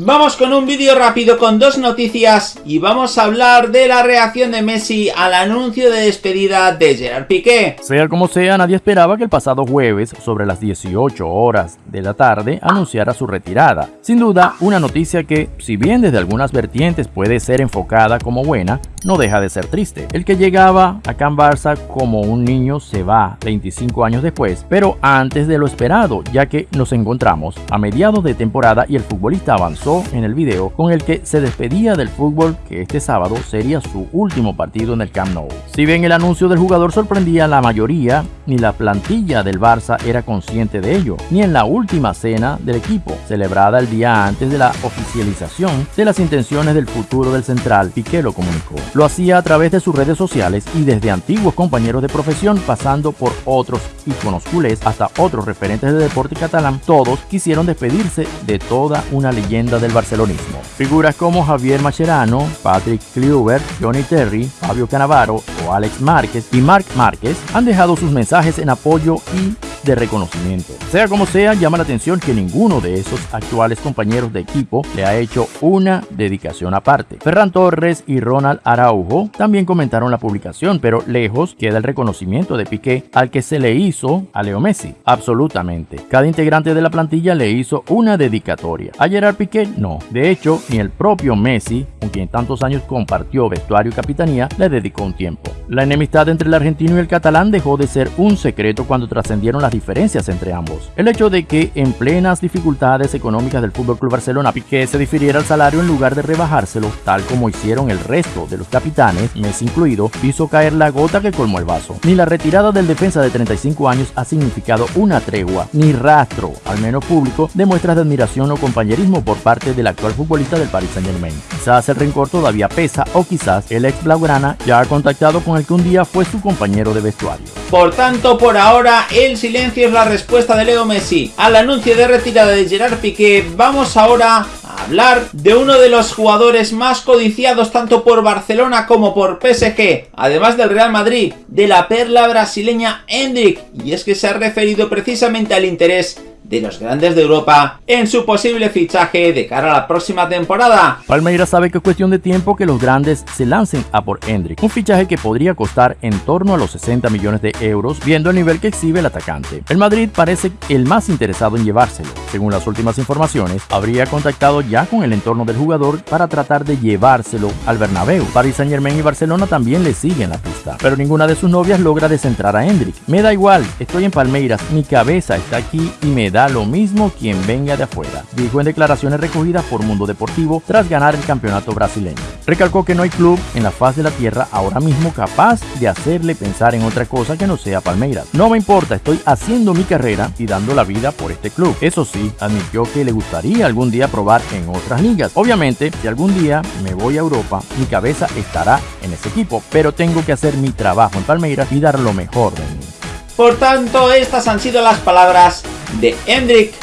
Vamos con un vídeo rápido con dos noticias y vamos a hablar de la reacción de Messi al anuncio de despedida de Gerard Piqué. Sea como sea, nadie esperaba que el pasado jueves, sobre las 18 horas de la tarde, anunciara su retirada. Sin duda, una noticia que, si bien desde algunas vertientes puede ser enfocada como buena, no deja de ser triste. El que llegaba a Can Barça como un niño se va 25 años después, pero antes de lo esperado, ya que nos encontramos a mediados de temporada y el futbolista avanzó en el video con el que se despedía del fútbol que este sábado sería su último partido en el Camp Nou. Si bien el anuncio del jugador sorprendía a la mayoría, ni la plantilla del Barça era consciente de ello, ni en la última cena del equipo, celebrada el día antes de la oficialización de las intenciones del futuro del central, Piqué lo comunicó. Lo hacía a través de sus redes sociales y desde antiguos compañeros de profesión pasando por otros íconos culés hasta otros referentes de deporte catalán, todos quisieron despedirse de toda una leyenda del barcelonismo. Figuras como Javier Mascherano, Patrick Kluivert, Johnny Terry, Fabio Canavaro o Alex Márquez y Marc Márquez han dejado sus mensajes en apoyo y de reconocimiento. Sea como sea, llama la atención que ninguno de esos actuales compañeros de equipo le ha hecho una dedicación aparte. Ferran Torres y Ronald Araujo también comentaron la publicación, pero lejos queda el reconocimiento de Piqué al que se le hizo a Leo Messi. Absolutamente. Cada integrante de la plantilla le hizo una dedicatoria. A Gerard Piqué no. De hecho, ni el propio Messi, con quien tantos años compartió vestuario y capitanía, le dedicó un tiempo. La enemistad entre el argentino y el catalán dejó de ser un secreto cuando trascendieron las diferencias entre ambos. El hecho de que en plenas dificultades económicas del FC Barcelona Piqué se difiriera el salario en lugar de rebajárselo, tal como hicieron el resto de los capitanes, Messi incluido, hizo caer la gota que colmó el vaso. Ni la retirada del defensa de 35 años ha significado una tregua, ni rastro, al menos público, de muestras de admiración o compañerismo por parte del actual futbolista del Paris Saint Germain. Quizás el rencor todavía pesa o quizás el ex Blaugrana ya ha contactado con el que un día fue su compañero de vestuario. Por tanto, por ahora, el silencio es la respuesta de Leo Messi al anuncio de retirada de Gerard Piqué. Vamos ahora a hablar de uno de los jugadores más codiciados tanto por Barcelona como por PSG, además del Real Madrid, de la perla brasileña Hendrik, y es que se ha referido precisamente al interés de los grandes de Europa en su posible fichaje de cara a la próxima temporada. Palmeiras sabe que es cuestión de tiempo que los grandes se lancen a por Hendrik, un fichaje que podría costar en torno a los 60 millones de euros viendo el nivel que exhibe el atacante. El Madrid parece el más interesado en llevárselo. Según las últimas informaciones, habría contactado ya con el entorno del jugador para tratar de llevárselo al Bernabéu. Paris Saint Germain y Barcelona también le siguen la pista, pero ninguna de sus novias logra descentrar a Hendrik. Me da igual, estoy en Palmeiras, mi cabeza está aquí y me da lo mismo quien venga de afuera, dijo en declaraciones recogidas por Mundo Deportivo tras ganar el campeonato brasileño. Recalcó que no hay club en la faz de la tierra ahora mismo capaz de hacerle pensar en otra cosa que no sea Palmeiras. No me importa, estoy haciendo mi carrera y dando la vida por este club. Eso sí, admitió que le gustaría algún día probar en otras ligas. Obviamente, si algún día me voy a Europa, mi cabeza estará en ese equipo, pero tengo que hacer mi trabajo en Palmeiras y dar lo mejor de mí. Por tanto, estas han sido las palabras de Hendrik